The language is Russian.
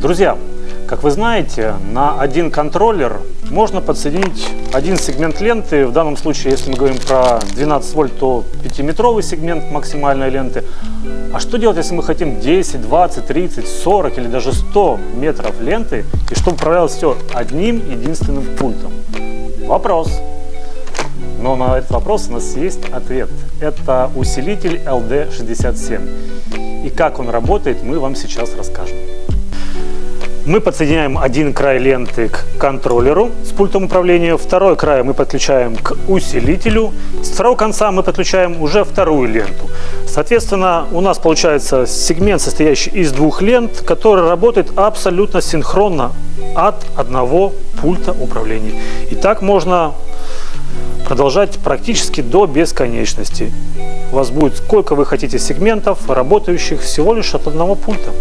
Друзья, как вы знаете, на один контроллер можно подсоединить один сегмент ленты. В данном случае, если мы говорим про 12 вольт, то 5-метровый сегмент максимальной ленты. А что делать, если мы хотим 10, 20, 30, 40 или даже 100 метров ленты, и чтобы управлялось все одним единственным пультом? Вопрос. Но на этот вопрос у нас есть ответ. Это усилитель LD67. И как он работает, мы вам сейчас расскажем. Мы подсоединяем один край ленты к контроллеру с пультом управления, второй край мы подключаем к усилителю, с второго конца мы подключаем уже вторую ленту. Соответственно, у нас получается сегмент, состоящий из двух лент, который работает абсолютно синхронно от одного пульта управления. И так можно продолжать практически до бесконечности. У вас будет сколько вы хотите сегментов, работающих всего лишь от одного пульта.